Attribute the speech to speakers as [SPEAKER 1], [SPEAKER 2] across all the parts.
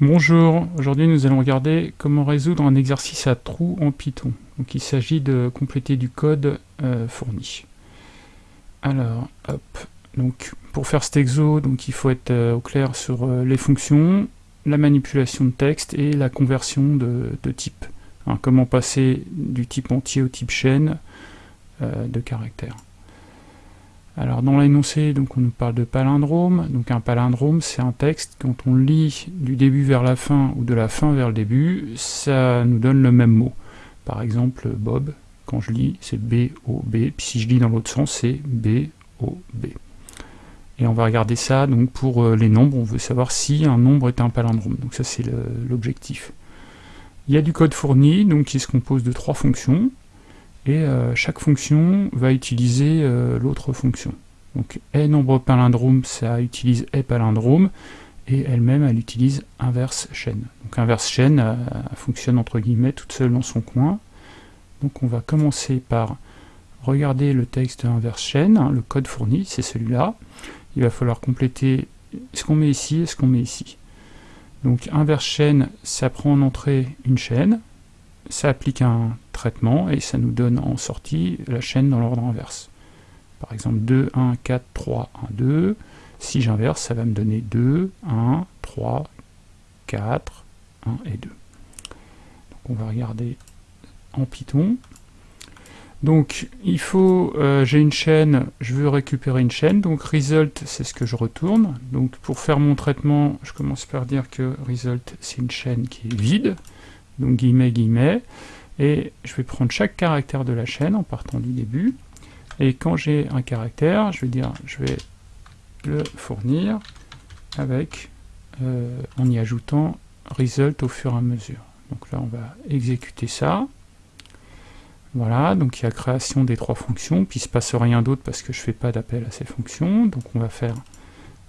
[SPEAKER 1] Bonjour, aujourd'hui nous allons regarder comment résoudre un exercice à trous en Python. Donc il s'agit de compléter du code euh, fourni. Alors, hop, donc pour faire cet exo, donc il faut être euh, au clair sur euh, les fonctions, la manipulation de texte et la conversion de, type. Hein, comment passer du type entier au type chaîne de caractères. Alors dans l'énoncé, on nous parle de palindrome. Donc un palindrome, c'est un texte, quand on lit du début vers la fin ou de la fin vers le début, ça nous donne le même mot. Par exemple, Bob, quand je lis, c'est B-O-B, puis si je lis dans l'autre sens, c'est B-O-B. Et on va regarder ça donc pour euh, les nombres, on veut savoir si un nombre est un palindrome. Donc ça c'est l'objectif. Il y a du code fourni, donc qui se compose de trois fonctions et euh, chaque fonction va utiliser euh, l'autre fonction. Donc est nombre palindrome, ça utilise est palindrome, et elle-même, elle utilise inverse chaîne. Donc inverse chaîne euh, fonctionne entre guillemets toute seule dans son coin. Donc on va commencer par regarder le texte inverse chaîne, hein, le code fourni, c'est celui-là. Il va falloir compléter ce qu'on met ici et ce qu'on met ici. Donc inverse chaîne, ça prend en entrée une chaîne, ça applique un traitement et ça nous donne en sortie la chaîne dans l'ordre inverse. Par exemple 2, 1, 4, 3, 1, 2. Si j'inverse, ça va me donner 2, 1, 3, 4, 1 et 2. Donc on va regarder en Python. Donc il faut, euh, j'ai une chaîne, je veux récupérer une chaîne, donc result c'est ce que je retourne. Donc pour faire mon traitement, je commence par dire que result c'est une chaîne qui est vide, donc guillemets, guillemets, et je vais prendre chaque caractère de la chaîne en partant du début, et quand j'ai un caractère, je vais dire, je vais le fournir avec, euh, en y ajoutant result au fur et à mesure. Donc là, on va exécuter ça. Voilà, donc il y a création des trois fonctions, puis il ne se passe rien d'autre parce que je ne fais pas d'appel à ces fonctions. Donc on va faire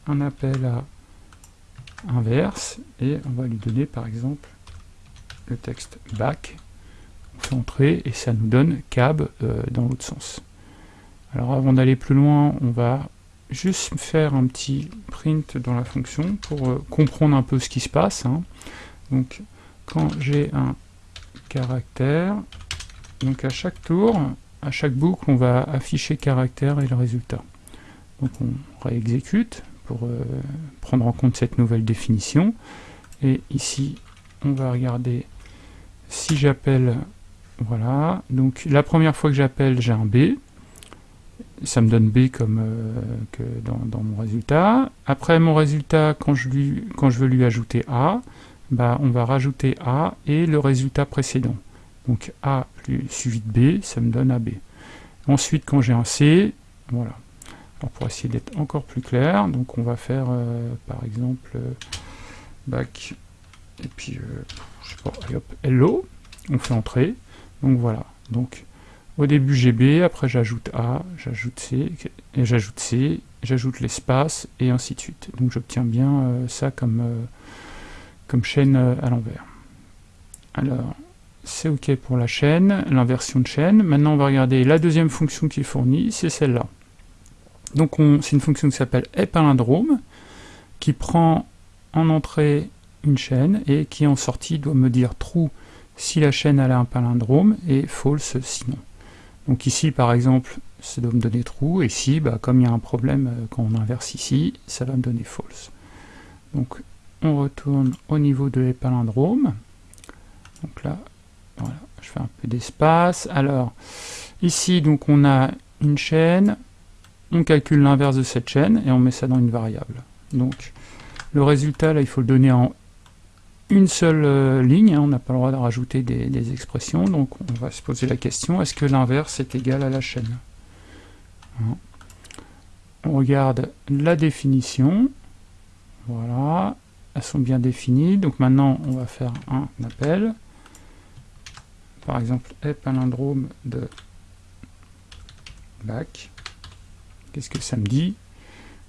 [SPEAKER 1] un appel à inverse, et on va lui donner par exemple le texte back, entrer et ça nous donne cab euh, dans l'autre sens. Alors avant d'aller plus loin, on va juste faire un petit print dans la fonction pour euh, comprendre un peu ce qui se passe. Hein. Donc quand j'ai un caractère, donc à chaque tour, à chaque boucle, on va afficher caractère et le résultat. Donc on réexécute pour euh, prendre en compte cette nouvelle définition. Et ici, on va regarder si j'appelle, voilà, donc la première fois que j'appelle, j'ai un B, ça me donne B comme euh, que dans, mon résultat. Après mon résultat, quand je, je veux lui ajouter A, bah, on va rajouter A et le résultat précédent. Donc A suivi de B, ça me donne AB. Ensuite, quand j'ai un C, voilà. Alors pour essayer d'être encore plus clair, donc on va faire euh, par exemple euh, back et puis hello, on fait entrer, donc voilà, donc au début j'ai B, après j'ajoute A, j'ajoute C, j'ajoute C, j'ajoute l'espace, et ainsi de suite. Donc j'obtiens bien euh, ça comme, euh, chaîne euh, à l'envers. Alors, c'est OK pour la chaîne, l'inversion de chaîne. Maintenant on va regarder la deuxième fonction qui est fournie, c'est celle-là. Donc c'est une fonction qui s'appelle palindrome, qui prend en entrée une chaîne et qui en sortie doit me dire true si la chaîne a un palindrome et false sinon. Donc ici par exemple ça doit me donner true et ici bah, comme il y a un problème euh, quand on inverse ici ça va me donner false. Donc on retourne au niveau de palindromes. Donc là voilà je fais un peu d'espace. Alors ici donc on a une chaîne, on calcule l'inverse de cette chaîne et on met ça dans une variable. Donc le résultat là il faut le donner en une seule euh, ligne, hein, on n'a pas le droit de rajouter des, expressions, donc on va se poser la question, est-ce que l'inverse est égal à la chaîne hein. On regarde la définition, voilà, elles sont bien définies, donc maintenant on va faire un appel, par exemple, est palindrome de back, qu'est-ce que ça me dit?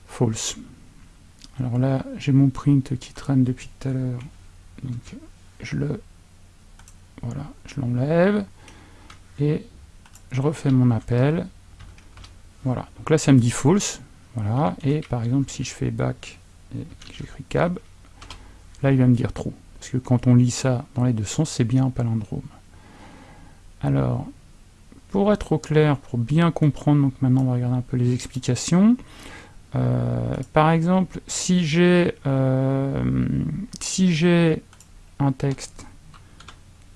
[SPEAKER 1] False. Alors là, j'ai mon print qui traîne depuis tout à l'heure, donc je le voilà, je l'enlève et je refais mon appel. Voilà, donc là ça me dit false. Voilà, et par exemple si je fais back et j'écris cab, Là, il va me dire true. Parce que quand on lit ça dans les deux sens, c'est bien un palindrome. Alors, pour être au clair, pour bien comprendre, donc maintenant on va regarder un peu les explications. Euh, par exemple, si j'ai euh, si j'ai un texte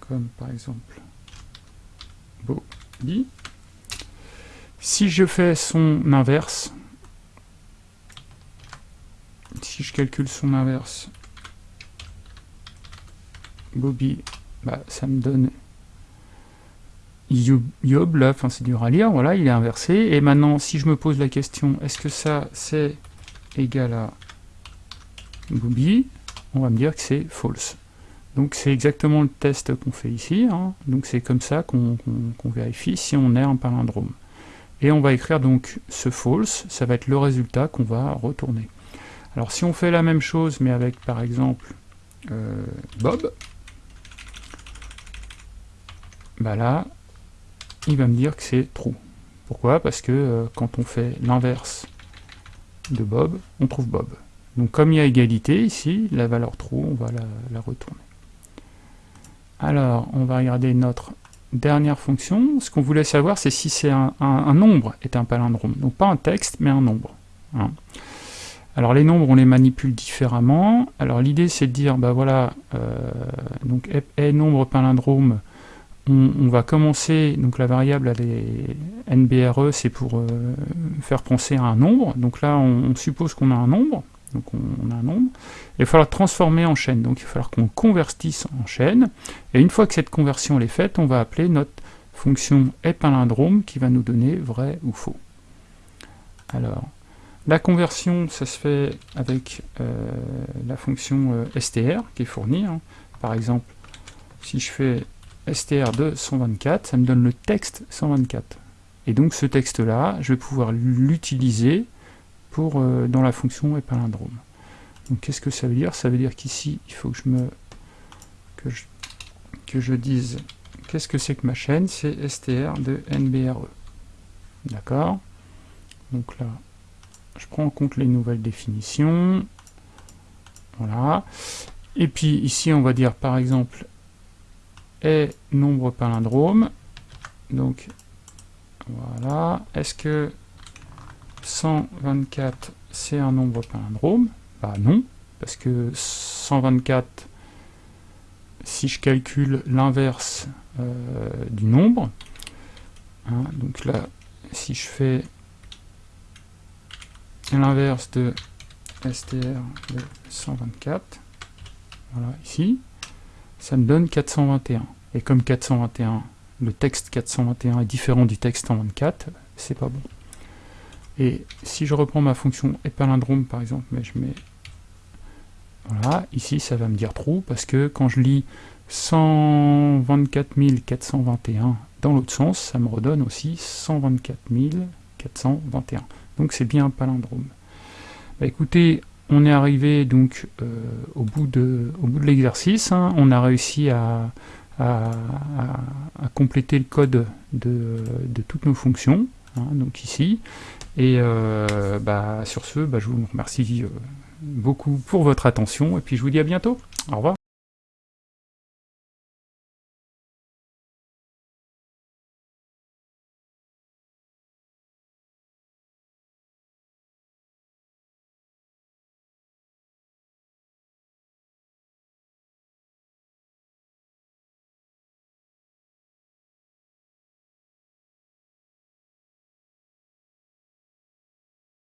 [SPEAKER 1] comme par exemple body, si je fais son inverse, si je calcule son inverse, Bobby, bah, ça me donne Yob, là, c'est dur à lire, voilà, il est inversé. Et maintenant, si je me pose la question, est-ce que ça, c'est égal à Bobby On va me dire que c'est false. Donc c'est exactement le test qu'on fait ici, hein. donc c'est comme ça qu'on vérifie si on est un palindrome. Et on va écrire donc ce false, ça va être le résultat qu'on va retourner. Alors si on fait la même chose, mais avec par exemple euh, Bob, bah là, il va me dire que c'est true. Pourquoi? Parce que euh, quand on fait l'inverse de Bob, on trouve Bob. Donc comme il y a égalité ici, la valeur true, on va la, retourner. Alors, on va regarder notre dernière fonction. Ce qu'on voulait savoir, c'est si c'est un, nombre est un palindrome. Donc pas un texte, mais un nombre. Hein. Alors les nombres, on les manipule différemment. Alors l'idée, c'est de dire, bah voilà, euh, donc est nombre palindrome, on, va commencer, donc la variable NBRE, c'est pour euh, faire penser à un nombre, donc là on, suppose qu'on a un nombre, donc on, a un nombre, il va falloir transformer en chaîne, donc il va falloir qu'on convertisse en chaîne, et une fois que cette conversion est faite, on va appeler notre fonction palindrome qui va nous donner vrai ou faux. Alors, la conversion, ça se fait avec euh, la fonction euh, str qui est fournie, hein. par exemple, si je fais str de 124, ça me donne le texte 124. Et donc ce texte-là, je vais pouvoir l'utiliser euh, dans la fonction palindrome. Donc qu'est-ce que ça veut dire? Ça veut dire qu'ici, il faut que je me que je, que je dise qu'est-ce que c'est que ma chaîne? C'est str de nbre. D'accord? Donc là, je prends en compte les nouvelles définitions. Voilà. Et puis ici, on va dire par exemple est nombre palindrome. Donc voilà. Est-ce que 124 c'est un nombre palindrome Bah non, parce que 124, si je calcule l'inverse euh, du nombre, hein, donc là, si je fais l'inverse de str de 124, voilà, ici, ça me donne 421. Et comme 421, le texte 421 est différent du texte 124, c'est pas bon. Et si je reprends ma fonction palindrome par exemple, mais je mets... Voilà, ici ça va me dire true, parce que quand je lis 124 421 dans l'autre sens, ça me redonne aussi 124 421. Donc c'est bien un palindrome. Bah, écoutez, on est arrivé donc euh, au bout de, de l'exercice, hein. on a réussi à, compléter le code de, toutes nos fonctions, hein, donc ici, et euh, bah, sur ce, bah, je vous remercie euh, beaucoup pour votre attention, et puis je vous dis à bientôt, au revoir.